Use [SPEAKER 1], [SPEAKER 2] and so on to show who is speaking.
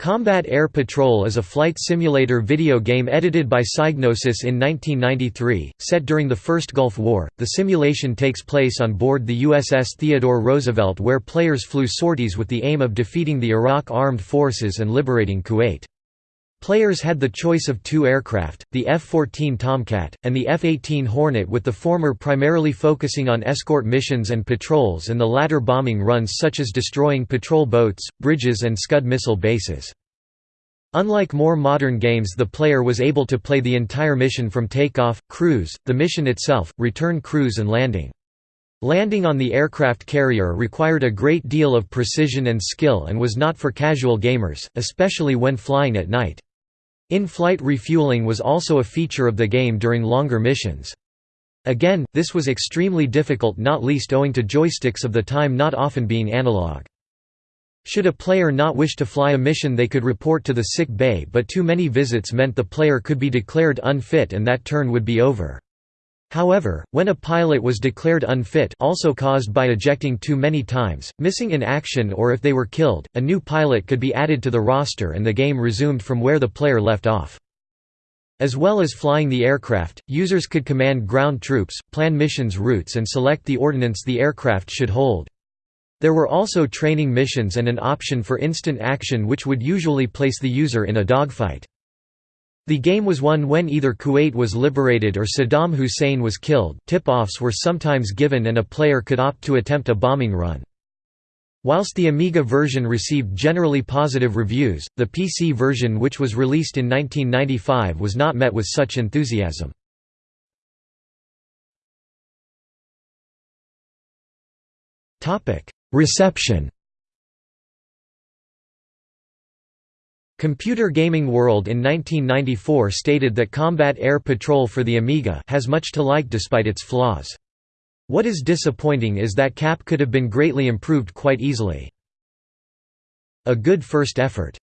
[SPEAKER 1] Combat Air Patrol is a flight simulator video game edited by Psygnosis in 1993, set during the First Gulf War. The simulation takes place on board the USS Theodore Roosevelt where players flew sorties with the aim of defeating the Iraq Armed Forces and liberating Kuwait. Players had the choice of two aircraft, the F-14 Tomcat, and the F-18 Hornet with the former primarily focusing on escort missions and patrols and the latter bombing runs such as destroying patrol boats, bridges and Scud missile bases. Unlike more modern games the player was able to play the entire mission from takeoff, cruise, the mission itself, return cruise and landing. Landing on the aircraft carrier required a great deal of precision and skill and was not for casual gamers, especially when flying at night. In-flight refueling was also a feature of the game during longer missions. Again, this was extremely difficult not least owing to joysticks of the time not often being analog. Should a player not wish to fly a mission they could report to the sick bay but too many visits meant the player could be declared unfit and that turn would be over. However, when a pilot was declared unfit also caused by ejecting too many times, missing in action or if they were killed, a new pilot could be added to the roster and the game resumed from where the player left off. As well as flying the aircraft, users could command ground troops, plan missions routes and select the ordnance the aircraft should hold. There were also training missions and an option for instant action which would usually place the user in a dogfight. The game was won when either Kuwait was liberated or Saddam Hussein was killed. Tip-offs were sometimes given and a player could opt to attempt a bombing run. Whilst the Amiga version received generally positive reviews, the PC version which was released in 1995 was not met with such enthusiasm. Reception Computer Gaming World in 1994 stated that Combat Air Patrol for the Amiga has much to like despite its flaws. What is disappointing is that CAP could have been greatly improved quite easily. A good first effort